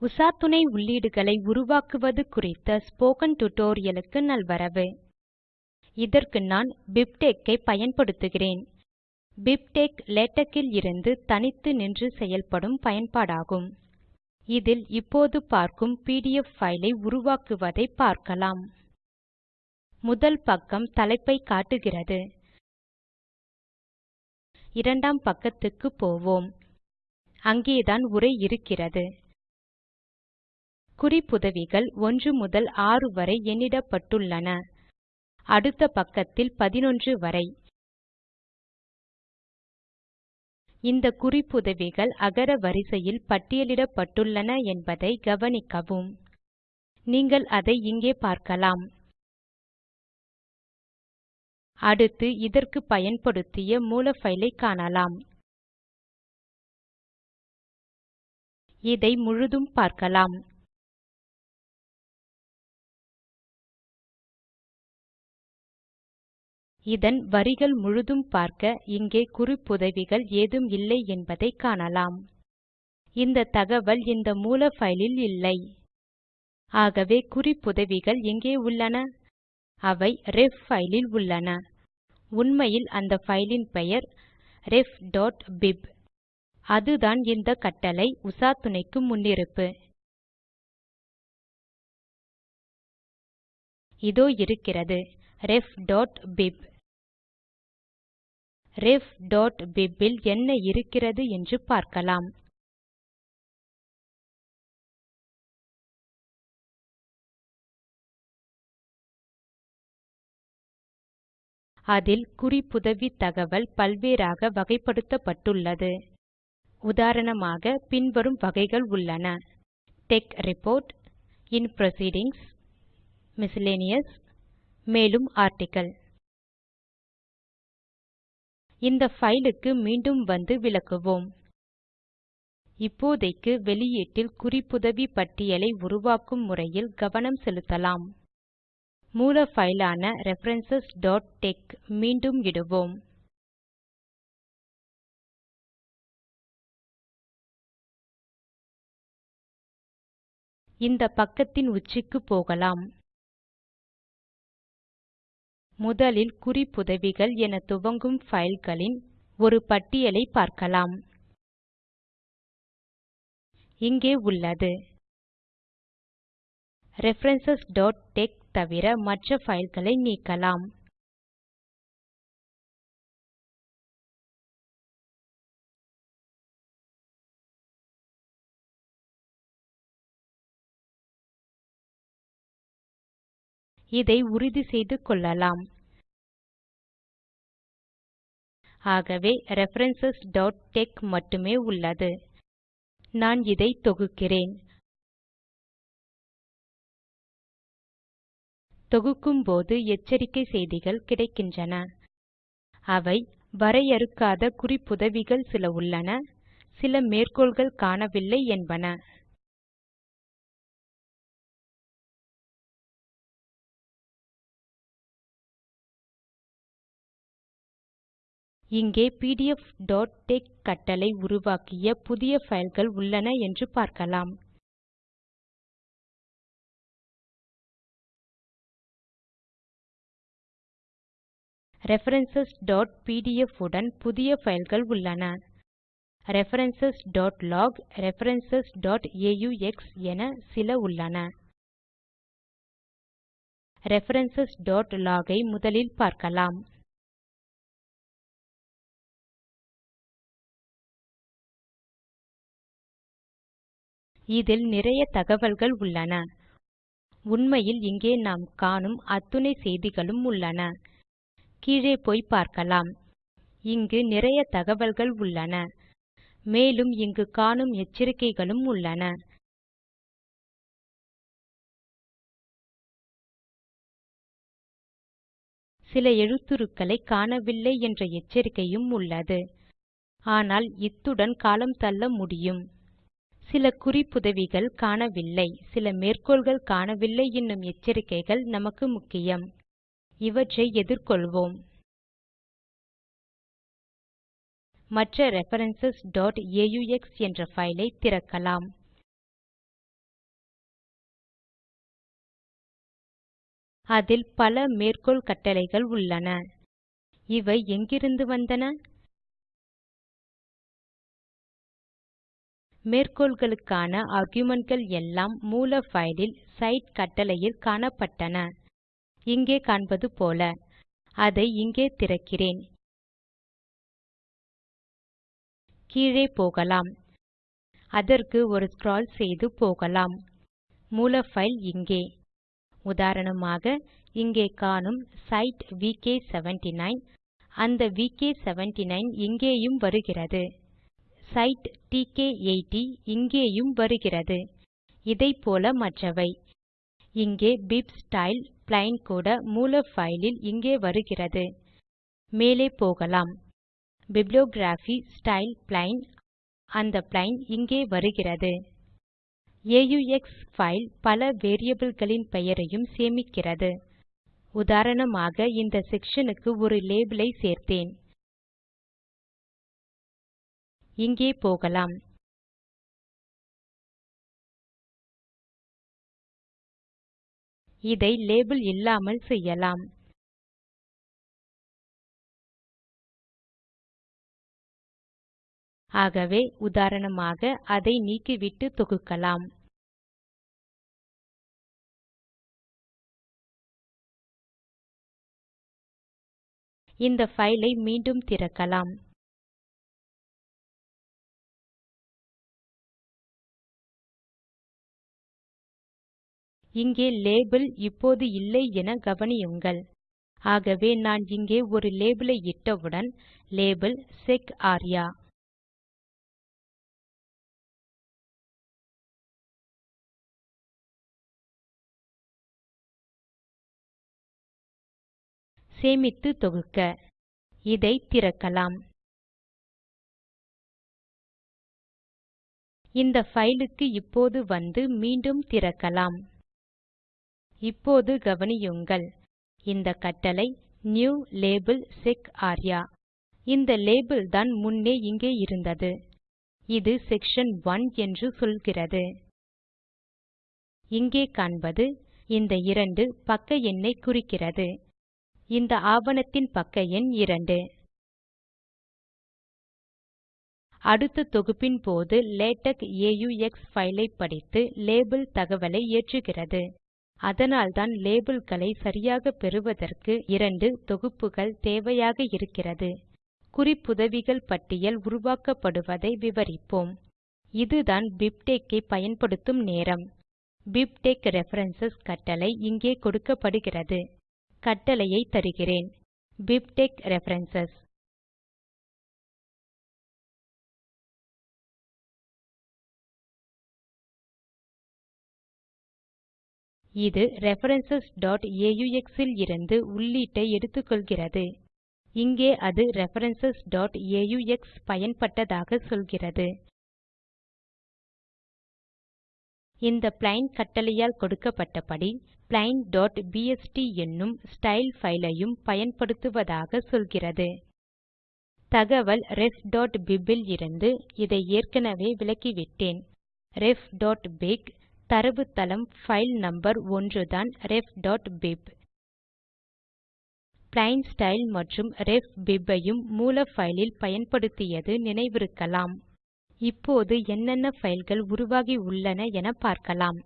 உசாத்துணை உள்ளீடுகளை உருவாக்குவது குறித்த ஸ்போக்கன் டியூட்டோரியல் நல்வரவு. இதற்கு நான் பிப்டெக்கை பயன்படுத்துகிறேன். பிப்டெக் லேட்டக்கில் இருந்து தனித்து நின்று செயல்படும் பயன்பாடாகும். இதில் இப்போது பார்க்கும் பிடிஎஃப் ஃபைலை உருவாக்குவதை பார்க்கலாம். முதல் பக்கம் தலைப்பை காட்டுகிறது. இரண்டாம் பக்கத்துக்கு போவோம். அங்கேதான் உரை இருக்கிறது. குறிப்புதவிகள் 1 முதல் 6 வரை எண்ணிடப்பட்டுள்ளன. அடுத்த பக்கத்தில் 11 வரை. இந்த குறிப்புதவிகள் அகர வரிசையில் பட்டியலிடப்பட்டுள்ளன என்பதை கவனிக்கவும். நீங்கள் அதை இங்கே பார்க்கலாம். அடுத்து இதற்கு பயன்படுத்திய மூல ஃபைலை காணலாம். இதை முழுதும் பார்க்கலாம். இதன் வரிகள் முழுதும் பார்க்க இங்கே குறிப்புதவிகள் ஏதும் இல்லை என்பதை காணலாம். இந்த தகவல் இந்த மூல ஃபைலில் இல்லை. ஆகவே குறிப்புதவிகள் எங்கே உள்ளன? அவை ரெஃப் ஃபைலில் உள்ளன. உண்மையில் அந்த ஃபைலின் பெயர் ref.bib அதுதான் இந்த கட்டளை உசாத்துணைக்கு முன்னிருப்பு. இதோ இருக்கிறது. ref.bib refபிப் இல் என்ன இருக்கிறது என்று பார்க்கலாம். அதில் குறிப்புதவி தகவல் பல்வேறாக வகைப்படுத்தப்பட்டுள்ளது. உதாரணமாக பின்வரும் வகைகள் உள்ளன. Tech report in proceedings miscellaneous மேலும் ஆர்டிக்கிள் இந்த ஃபைலுக்கு மீண்டும் வந்து விளக்குவோம். இப்போதைக்கு வெளியீட்டில் குறிப்புதவி பட்டியலை உருவாக்கும் முறையில் கவனம் செலுத்தலாம். மூல ஃபைலான ஆன மீண்டும் இடுவோம். இந்த பக்கத்தின் உச்சிக்கு போகலாம். முதலில் குறிப்புதவிகள் என துவங்கும் ஃபைல்களின் ஒரு பட்டியலை பார்க்கலாம். இங்கே உள்ளது. ரெஃபரன்ஸ் தவிர மற்ற ஃபைல்களை நீக்கலாம். இதை உறுதி செய்து கொள்ளலாம். ஆகவே ரெஃபரன்ஸ் மட்டுமே உள்ளது. நான் இதை தொகுக்கிறேன். தொகுக்கும் போது எச்சரிக்கை செய்திகள் கிடைக்கின்றன. அவை வரையறுக்காத குறிப்புதவிகள் சில உள்ளன சில மேற்கோள்கள் காணவில்லை என்பன. இங்கே pdfடெக்ஸ் கட்டளை உருவாக்கிய புதிய பைல்கள் உள்ளன என்று பார்க்கலாம். referencesபிடிஎஃப் உடன் புதிய பைல்கள் உள்ளன. referenceslog referencesaux என சில உள்ளன. referenceslog ஐ முதலில் பார்க்கலாம். இதில் நிறைய தகவல்கள் உள்ளன. உண்மையில் இங்கே நாம் காணும் அத்துணை செய்திகளும் உள்ளன. கீழே போய் பார்க்கலாம். இங்கு நிறைய தகவல்கள் உள்ளன. மேலும் இங்கு காணும் எச்சரிக்கைகளும் உள்ளன. சில எழுத்துருக்களை காணவில்லை என்ற எச்சரிக்கையும் உள்ளது. ஆனால் இத்துடன் காலம் தள்ள முடியும். சில குறிப்புதவிகள் காணவில்லை. சில மேற்கோள்கள் காணவில்லை என்னும் எச்சரிக்கைகள் நமக்கு முக்கியம். இவற்றை எதிர்கொள்வோம். மற்ற ரெஃபரன்ஸ் aux என்ற ஃபைலை திறக்கலாம். அதில் பல மேற்கோள் கட்டளைகள் உள்ளன. இவை எங்கிருந்து வந்தன? மேற்கோள்களுக்கான argumentகள் எல்லாம் மூல பைலில் சைட் கட்டளையில் காணப்பட்டன. இங்கே காண்பது போல. அதை இங்கே திறக்கிறேன். கீழே போகலாம். அதற்கு ஒரு ஸ்க்ரால் செய்து போகலாம். மூல பைல் இங்கே. உதாரணமாக இங்கே காணும் சைட் விகே79 அந்த விகே79 இங்கேயும் வருகிறது. சைட் டிகே80 இங்கேயும் வருகிறது. இதைப்போல மற்றவை. இங்கே பிப்ஸ்டைல் பிளெயின் கூட மூல பைலில் இங்கே வருகிறது. மேலே போகலாம். பிப்ளியோகிராபி ஸ்டைல் பிளெயின் அந்த பிளெயின் இங்கே வருகிறது. ஆக்ஸ் பைல் பல வேரியபிள்களின் பெயரையும் சேமிக்கிறது. உதாரணமாக இந்த செக்ஷனுக்கு ஒரு லேபல் சேர்த்தேன். இங்கே போகலாம். இதை லேபிள் இல்லாமல் செய்யலாம். ஆகவே உதாரணமாக அதை நீக்கிவிட்டு தொகுக்கலாம். இந்த ஃபைலை மீண்டும் திறக்கலாம். இங்கே லேபல் இப்போது இல்லை என கவனியுங்கள். ஆகவே நான் இங்கே ஒரு லேபிளை இட்டவுடன் லேபல் செக் ஆர்யா. சேமித்து தொகுக்க. இதை திறக்கலாம். இந்த ஃபைலுக்கு இப்போது வந்து மீண்டும் திறக்கலாம். இப்போது கவனியுங்கள். இந்த கட்டளை நியூ லேபல் செக் ஆர்யா இந்த லேபல் தான் முன்னே இங்கே இருந்தது. இது செக்ஷன் 1 என்று சொல்கிறது. இங்கே காண்பது இந்த 2 பக்க எண்ணை குறிக்கிறது. இந்த ஆவணத்தின் பக்க எண் 2 அடுத்த தொகுப்பின் போது லேடக் ஆக்ஸ் ஃபைலை படித்து லேபல் தகவலை ஏற்றுகிறது. அதனால்தான் லேபிள்களை சரியாக பெறுவதற்கு இரண்டு தொகுப்புகள் தேவையாக இருக்கிறது. குறிப்புதவிகள் பட்டியல் உருவாக்கப்படுவதை விவரிப்போம். இதுதான் பிப்டெக்ஸ் ஐ பயன்படுத்தும் நேரம். பிப்டெக்ஸ் ரெஃபரன்ஸ் கட்டளை இங்கே கொடுக்கப்படுகிறது. கட்டளையை தருகிறேன். பிப்டெக்ஸ் ரெஃபரன்ஸ் இது referencesaux aux இலிருந்து உள்ளீட்டை எடுத்துக்கொள்கிறது. இங்கே அது referencesaux பயன்பட்டதாக சொல்கிறது. இந்த பிளெயின் கட்டளையால் கொடுக்கப்பட்டபடி plainபிஎஸ்டி என்னும் ஸ்டைல் ஃபைலையும் ஐயும் பயன்படுத்துவதாக சொல்கிறது. தகவல் refபிப் இலிருந்து இதை ஏற்கனவே விலக்கிவிட்டேன் refபிப் தரவுத்தளம் ஃபைல் நம்பர் ஒன்றுதான் refபிப். பிளெயின் ஸ்டைல் மற்றும் refbib ஐயும் மூல ஃபைலில் பயன்படுத்தியது நினைவிருக்கலாம். இப்போது என்னென்ன ஃபைல்கள் உருவாகி உள்ளன என பார்க்கலாம்.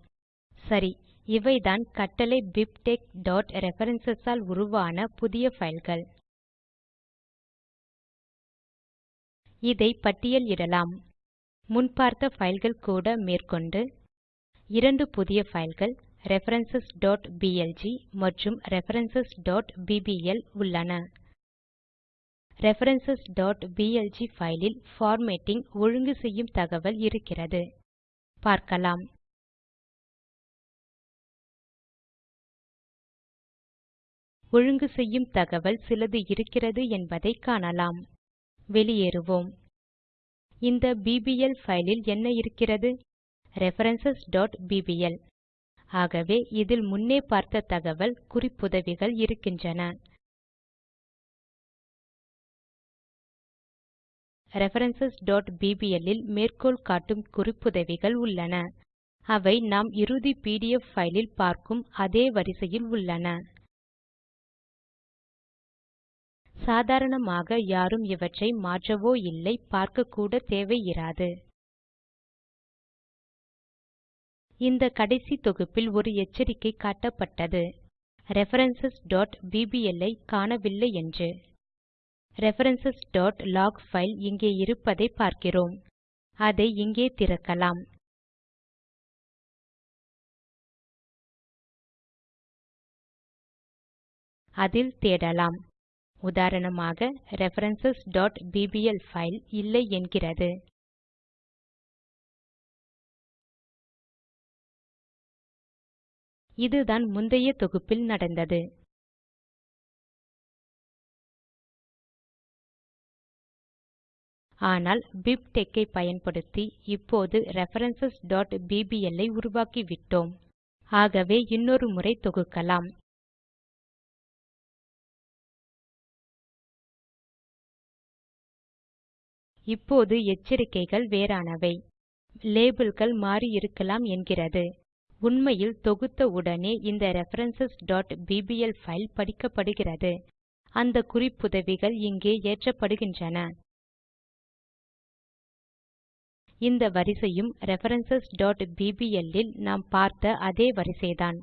சரி இவைதான் கட்டளை bibTeX.references ஆல் உருவான புதிய ஃபைல்கள் இதை பட்டியலிடலாம் முன் பார்த்த பைல்கள் கூட மேற்கொண்டு இரண்டு புதிய ஃபைல்கள் references.blg மற்றும் references.bbl உள்ளன. references.blg ஃபைலில் பைலில் பார்மேட்டிங் ஒழுங்கு செய்யும் தகவல் இருக்கிறது. பார்க்கலாம். ஒழுங்கு செய்யும் தகவல் சிலது இருக்கிறது என்பதை காணலாம். வெளியேறுவோம். இந்த பிபிஎல் ஃபைலில் என்ன இருக்கிறது? ரெஃபரன்ஸ் bbl ஆகவே இதில் முன்னே பார்த்த தகவல் குறிப்புதவிகள் இருக்கின்றன. ரெஃபரன்ஸ் bbl இல் மேற்கோள் காட்டும் குறிப்புதவிகள் உள்ளன. அவை நாம் இறுதி பிடிஎஃப் ஃபைலில் பார்க்கும் அதே வரிசையில் உள்ளன. சாதாரணமாக யாரும் இவற்றை மாற்றவோ இல்லை பார்க்கக்கூட தேவை இராது இந்த கடைசி தொகுப்பில் ஒரு எச்சரிக்கை காட்டப்பட்டது. references.bbl ஐ காணவில்லை என்று. references.log file இங்கே இருப்பதை பார்க்கிறோம். அதை இங்கே திறக்கலாம். அதில் தேடலாம். உதாரணமாக ரெஃபரன்ஸ் bbl பைல் இல்லை என்கிறது. இதுதான் முந்தைய தொகுப்பில் நடந்தது. ஆனால் பிப்டெக்ஸ் ஐ பயன்படுத்தி இப்போது ரெஃபரன்ஸ் bbl ஐ உருவாக்கிவிட்டோம். ஆகவே இன்னொரு முறை தொகுக்கலாம். இப்போது எச்சரிக்கைகள் வேறானவை. லேபிள்கள் மாறியிருக்கலாம் என்கிறது. உண்மையில் தொகுத்த உடனே இந்த ரெஃபரன்ஸ் bbl ஃபைல் படிக்கப்படுகிறது. அந்த குறிப்புதவிகள் இங்கே ஏற்றப்படுகின்றன. இந்த வரிசையும் ரெஃபரன்ஸ் bbl இல் நாம் பார்த்த அதே வரிசைதான்.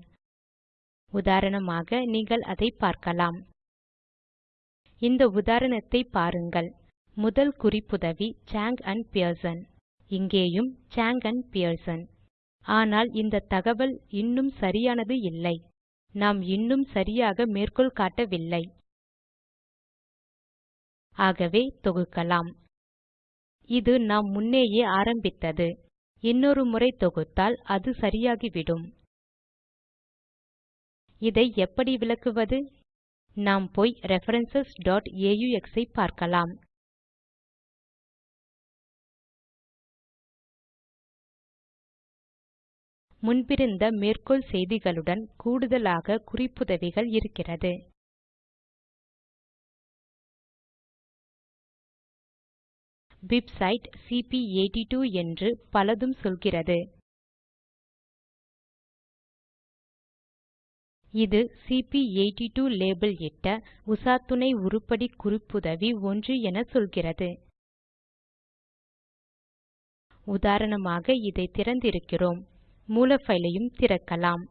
உதாரணமாக நீங்கள் அதை பார்க்கலாம். இந்த உதாரணத்தை பாருங்கள். முதல் குறிப்புதவி சாங் ஆண்ட் பியர்சன் இங்கேயும் சாங் ஆண்ட் பியர்சன் ஆனால் இந்த தகவல் இன்னும் சரியானது இல்லை. நாம் இன்னும் சரியாக மேற்கோள் காட்டவில்லை. ஆகவே தொகுக்கலாம். இது நாம் முன்னேயே ஆரம்பித்தது. இன்னொரு முறை தொகுத்தால் அது சரியாகிவிடும். இதை எப்படி விளக்குவது? நாம் போய் ரெஃபரன்ஸ் aux ஐ பார்க்கலாம். முன்பிருந்த மேற்கோள் செய்திகளுடன் கூடுதலாக குறிப்புதவிகள் இருக்கிறது. பிப்சைட் சிபி82 என்று பலதும் சொல்கிறது. இது சிபி82 லேபல் இட்ட உசாத்துணை உருப்படி குறிப்புதவி 1 என சொல்கிறது. உதாரணமாக இதை திறந்திருக்கிறோம். மூல பைலையும் திறக்கலாம்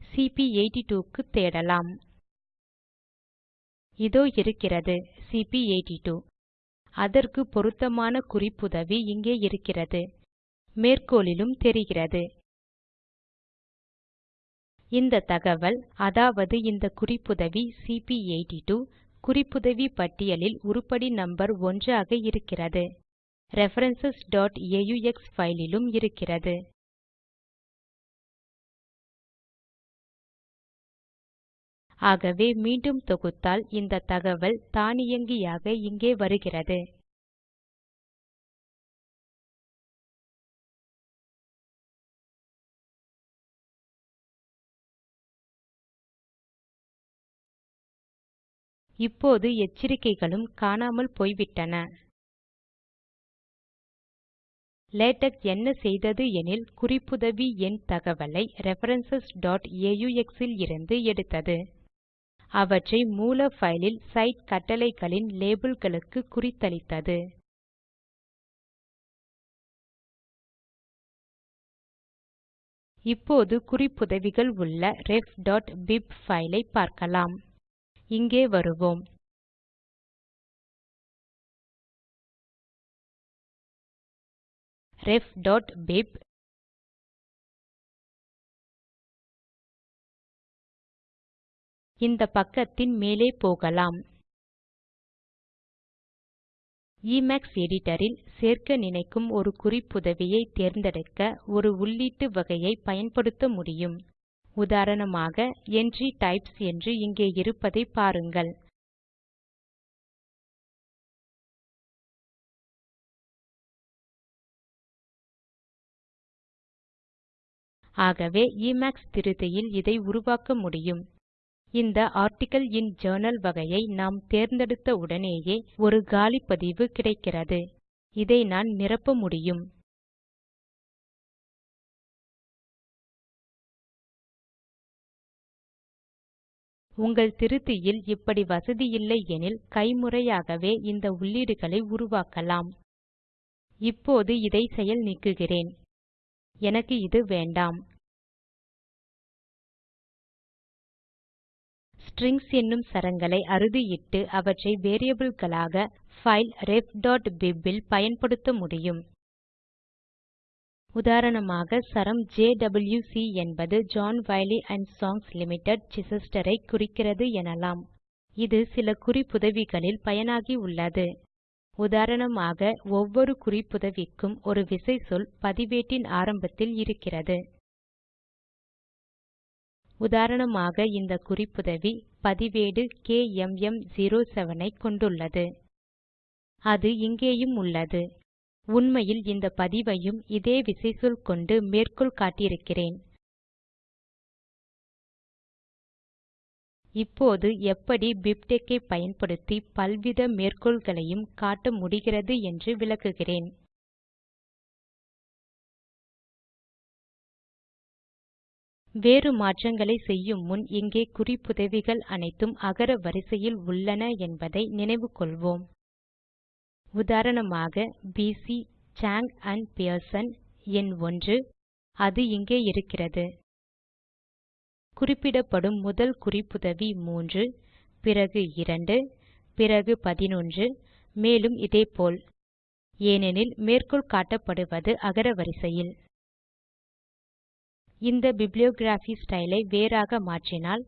சிபி82 க்கு தேடலாம். இதோ இருக்கிறது சிபி82 அதற்கு பொருத்தமான குறிப்புதவி இங்கே இருக்கிறது. மேற்கோளிலும் தெரிகிறது. இந்த தகவல் அதாவது இந்த குறிப்புதவி சிபி82 குறிப்புதவி பட்டியலில் உருப்படி நம்பர் 1 ஆக இருக்கிறது referencesaux aux இருக்கிறது. ஆகவே மீண்டும் தொகுத்தால் இந்த தகவல் தானியங்கியாக இங்கே வருகிறது. இப்போது எச்சரிக்கைகளும் காணாமல் போய்விட்டன. லேடக் என்ன செய்தது எனில் குறிப்புதவி எண் தகவலை ரெஃபரன்ஸ் aux இலிருந்து எடுத்தது. அவற்றை மூல பைலில் சைட் கட்டளைகளின் லேபிள்களுக்கு குறித்தளித்தது. இப்போது குறிப்புதவிகள் உள்ள refபிப் பைல் பார்க்கலாம். இங்கே வருவோம். ref.bib இந்த பக்கத்தின் மேலே போகலாம். Emacs editorல் சேர்க்க நினைக்கும் ஒரு குறிப்புதவியை தேர்ந்தெடுக்க ஒரு உள்ளீட்டு வகையை பயன்படுத்த முடியும். உதாரணமாக என்ட்ரி டைப்ஸ் என்று இங்கே இருப்பதை பாருங்கள். ஆகவே இமேக்ஸ் திருத்தியில் இதை உருவாக்க முடியும். இந்த ஆர்டிக்கிள் இன் ஜர்னல் வகையை நாம் தேர்ந்தெடுத்த உடனேயே ஒரு காலி பதிவு கிடைக்கிறது. இதை நான் நிரப்ப முடியும். உங்கள் திருத்தியில் இப்படி வசதி இல்லை எனில் கைமுறையாகவே இந்த உள்ளீடுகளை உருவாக்கலாம். இப்போது இதை செயல் நீக்குகிறேன். எனக்கு இது வேண்டாம். ஸ்ட்ரிங்ஸ் என்னும் சரங்களை அறுதியிட்டு அவற்றை variableகளாக file refbib இல் பயன்படுத்த முடியும். உதாரணமாக சரம் JWC என்பது John Wiley and Sons Limited Chichester குறிக்கிறது எனலாம். இது சில குறிப்புதவிகளில் பயனாகி உள்ளது. உதாரணமாக ஒவ்வொரு குறிப்புதவிக்கும் ஒரு விசைச்சொல் பதிவேட்டின் ஆரம்பத்தில் இருக்கிறது. உதாரணமாக இந்த குறிப்புதவி பதிவேடு கேஎம்எம்07 ஐ கொண்டுள்ளது. அது இங்கேயும் உள்ளது. உண்மையில் இந்த பதிவையும் இதே விசைச்சொல் கொண்டு மேற்கோள் காட்டியிருக்கிறேன். இப்போது எப்படி பிப்டெக்ஸ் ஐ பயன்படுத்தி பல்வித மேற்கோள்களையும் காட்ட முடிகிறது என்று விளக்குகிறேன். வேறு மாற்றங்களை செய்யும் முன் இங்கே குறிப்புதவிகள் அனைத்தும் அகர வரிசையில் உள்ளன என்பதை நினைவு கொள்வோம். உதாரணமாக பிசி சாங் அண்ட் பியர்சன் எண் 1 அது இங்கே இருக்கிறது. குறிப்பிடப்படும் முதல் குறிப்புதவி 3 பிறகு 2 பிறகு 11 மேலும் இதேபோல். ஏனெனில் மேற்கோள் காட்டப்படுவது அகர வரிசையில். இந்த பிப்ளியோகிராபி ஸ்டைல் ஐ வேறாக மாற்றினால்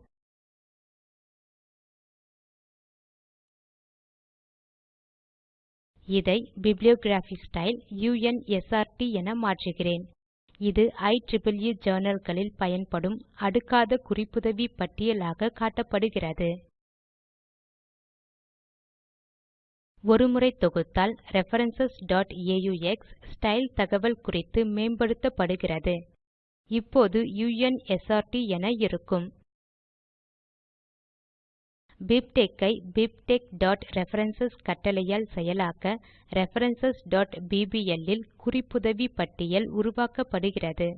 இதை bibliography ஸ்டைல் UNSRT என மாற்றுகிறேன். இது IEEE journalகளில் பயன்படும் அடுக்காத குறிப்புதவி பட்டியலாக காட்டப்படுகிறது. ஒருமுறை தொகுத்தால் referencesaux ஸ்டைல் தகவல் குறித்து மேம்படுத்தப்படுகிறது. இப்போது u என இருக்கும். பிப்டெக்ஸ் ஐ bibteX.references கட்டளையால் செயலாக்க ரெஃபரன்ஸ் bbl இல் குறிப்புதவி பட்டியல் உருவாக்கப்படுகிறது.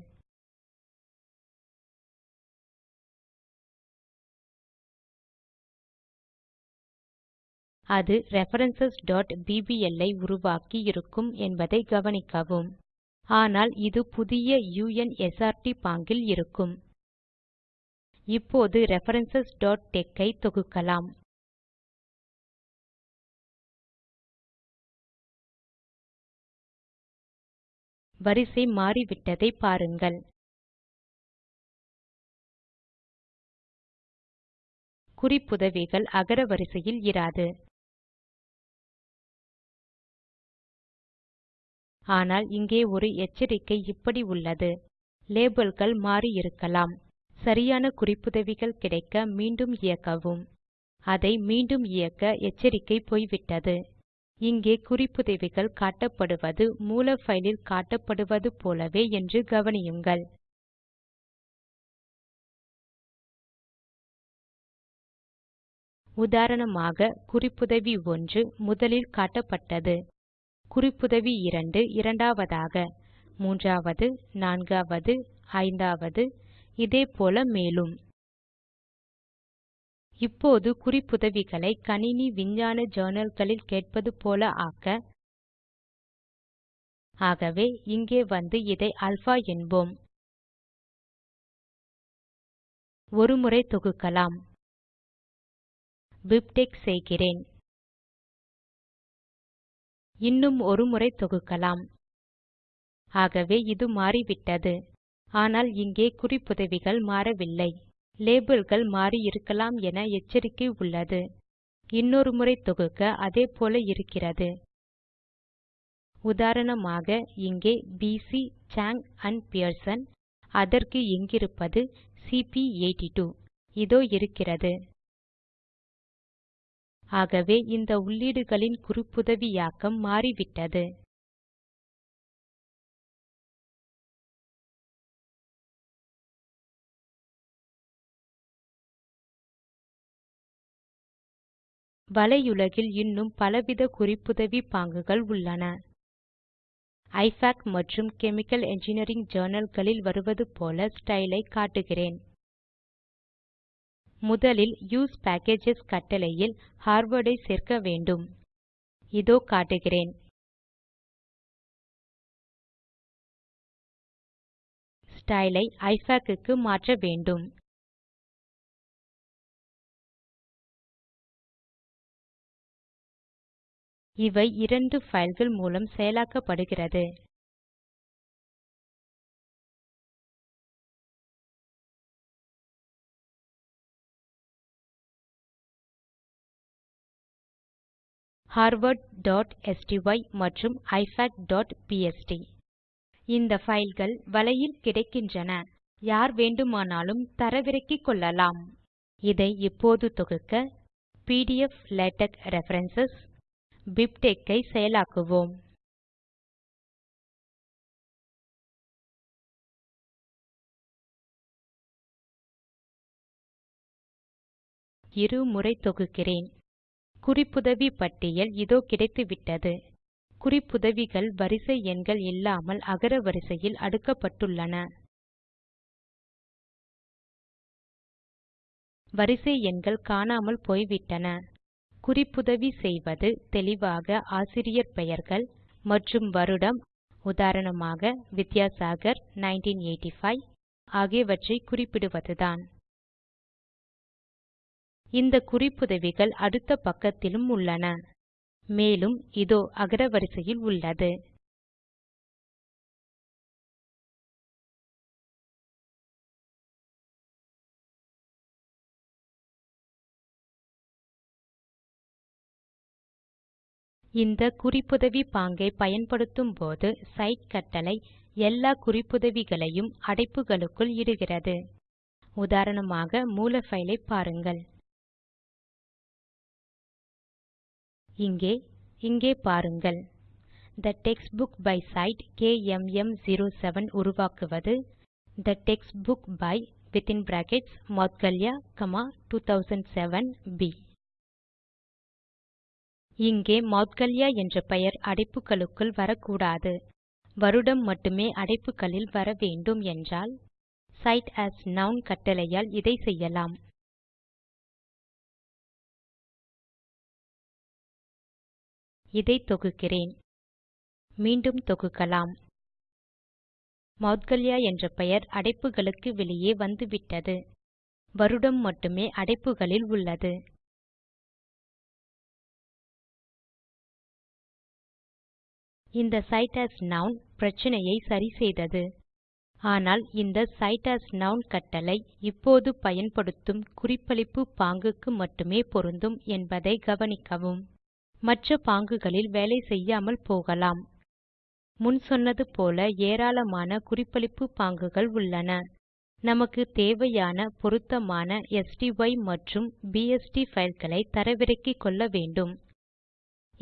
அது ரெஃபரன்ஸ் ஐ உருவாக்கி இருக்கும் என்பதை கவனிக்கவும். ஆனால் இது புதிய u n s r ட் பாங்கில் இருக்கும். இப்போது ரெஃபரன்ஸ் ஐ தொகுக்கலாம். வரிசை மாறிவிட்டதை பாருங்கள். குறிப்புதவிகள் அகர வரிசையில் இராது. ஆனால் இங்கே ஒரு எச்சரிக்கை இப்படி உள்ளது. லேபல்கள் மாறி இருக்கலாம் சரியான குறிப்புதவிகள் கிடைக்க மீண்டும் இயக்கவும். அதை மீண்டும் இயக்க எச்சரிக்கை போய்விட்டது. இங்கே குறிப்புதவிகள் காட்டப்படுவது மூல ஃபைலில் காட்டப்படுவது போலவே என்று கவனியுங்கள். உதாரணமாக குறிப்புதவி 1 முதலில் காட்டப்பட்டது. குறிப்புதவி 2 இரண்டாவதாக. மூன்றாவது நான்காவது ஐந்தாவது இதே போல மேலும். இப்போது குறிப்புதவிகளை கணினி விஞ்ஞான journalகளில் கேட்பது போல ஆக்க. ஆகவே இங்கே வந்து இதை அல்பா என்போம். ஒரு முறை தொகுக்கலாம். பிப்டெக்ஸ் செய்கிறேன். இன்னும் ஒரு முறை தொகுக்கலாம். ஆகவே இது மாறிவிட்டது. ஆனால் இங்கே குறிப்புதவிகள் மாறவில்லை. லேபல்கள் மாறியிருக்கலாம் என எச்சரிக்கை உள்ளது. இன்னொரு முறை தொகுக்க அதே போல இருக்கிறது. உதாரணமாக இங்கே பிசி சாங் அண்ட் பியர்சன் அதற்கு இங்கிருப்பது சிபி82 இதோ இருக்கிறது. ஆகவே இந்த உள்ளீடுகளின் குறிப்புதவியாக்கம் மாறிவிட்டது. வலையுலகில் இன்னும் பலவித குறிப்புதவி பாங்குகள் உள்ளன. ஐஃபாக் மற்றும் கெமிக்கல் என்ஜினியரிங் journalகளில் வருவது போல ஸ்டைலை காட்டுகிறேன். முதலில் யூஎஸ்இ பேக்கேஜஸ் கட்டளையில் ஹார்வார்ட் ஐ சேர்க்க வேண்டும். இதோ காட்டுகிறேன். ஸ்டைலை ஐ ஐஃபாக் க்கு மாற்ற வேண்டும். இவை இரண்டு பைல்கள் மூலம் செயலாக்கப்படுகிறது. harvard.sty மற்றும் ifacபிஎஸ்டி இந்த பைல்கள் வலையில் கிடைக்கின்றன. யார் வேண்டுமானாலும் தரவிறக்கிக் கொள்ளலாம். இதை இப்போது தொகுக்க பிடிஎஃப் லேடக் ரெஃபரன்ஸ் பிப்டெக்ஸ் ஐ செயலாக்குவோம். இரு முறை தொகுக்கிறேன். குறிப்புதவி பட்டியல் இதோ கிடைத்துவிட்டது. குறிப்புதவிகள் வரிசை எண்கள் இல்லாமல் அகர வரிசையில் அடுக்கப்பட்டுள்ளன. வரிசை எண்கள் காணாமல் போய்விட்டன. குறிப்புதவி செய்வது தெளிவாக ஆசிரியர் பெயர்கள் மற்றும் வருடம். உதாரணமாக வித்யாசாகர் 1985 ஆகியவற்றை குறிப்பிடுவதுதான். இந்த குறிப்புதவிகள் அடுத்த பக்கத்திலும் உள்ளன. மேலும் இதோ அகரவரிசையில் உள்ளது. இந்த குறிப்புதவி பாங்கை பயன்படுத்தும் போது சைட் கட்டளை எல்லா குறிப்புதவிகளையும் அடைப்புகளுக்குள் இடுகிறது. உதாரணமாக மூல பைல் பாருங்கள். இங்கே இங்கே பாருங்கள். தே டெக்ஸ்ட்புக் பை சைட் கேஎம்எம்07 உருவாக்குவது the textbook by within brackets Moudgalya 2007 B இங்கே மௌத்கல்யா என்ற பெயர் அடைப்புகளுக்குள் வரக்கூடாது. வருடம் மட்டுமே அடைப்புகளில் வர வேண்டும் என்றால் cite as நவுன் கட்டளையால் இதை செய்யலாம். இதை தொகுக்கிறேன். மீண்டும் தொகுக்கலாம். மௌத்கல்யா என்ற பெயர் அடைப்புகளுக்கு வெளியே வந்துவிட்டது. வருடம் மட்டுமே அடைப்புகளில் உள்ளது. இந்த cite as நவுன் பிரச்சினையை சரிசெய்தது ஆனால் இந்த cite as நவுன் கட்டளை இப்போது பயன்படுத்தும் குறிப்பளிப்பு பாங்குக்கு மட்டுமே பொருந்தும் என்பதை கவனிக்கவும். மற்ற பாங்குகளில் வேலை செய்யாமல் போகலாம். முன் சொன்னது போல ஏராளமான குறிப்பளிப்பு பாங்குகள் உள்ளன. நமக்கு தேவையான பொருத்தமான ஸ்டை மற்றும் பிஎஸ்டி fileகளை தரவிறக்கிக் கொள்ள வேண்டும்.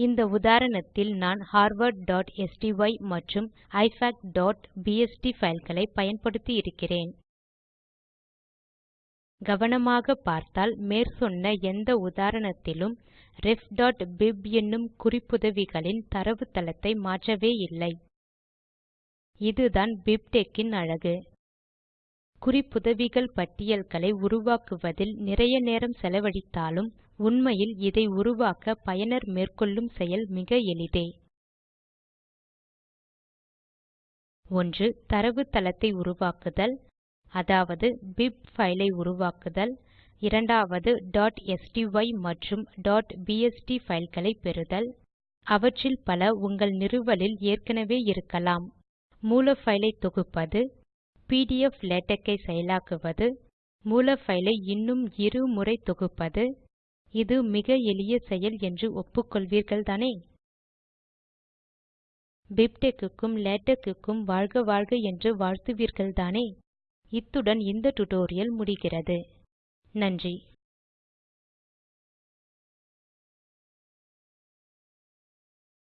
இந்த உதாரணத்தில் நான் harvard.sty மற்றும் ifac.bst fileகளை பயன்படுத்தி இருக்கிறேன். கவனமாக பார்த்தால் மேற்சொன்ன எந்த உதாரணத்திலும் refபிப் என்னும் குறிப்புதவிகளின் தரவுத்தளத்தை மாற்றவே இல்லை. இதுதான் பிப்டெக்ஸ் இன் அழகு. குறிப்புதவிகள் பட்டியல்களை உருவாக்குவதில் நிறைய நேரம் செலவழித்தாலும் உண்மையில் இதை உருவாக்க பயனர் மேற்கொள்ளும் செயல் மிக எளிதே. ஒன்று தரவுத்தளத்தை உருவாக்குதல். அதாவது பிப் ஃபைலை ஐ உருவாக்குதல். இரண்டாவது sty மற்றும். bst fileகளை பெறுதல். அவற்றில் பல உங்கள் நிறுவலில் ஏற்கனவே இருக்கலாம். மூல ஃபைலை ஐ தொகுப்பது. பிடிஎஃப் லேடக் ஐ செயலாக்குவது. மூல ஃபைலை ஐ இன்னும் இரு முறை தொகுப்பது. இது மிக எளிய செயல் என்று ஒப்புக்கொள்வீர்கள்தானே? தானே பிப்டெக்குக்கும் லேடக் வாழ்க வாழ்க என்று வாழ்த்துவீர்கள் தானே இத்துடன் இந்த டுடோரியல் முடிகிறது. நன்றி.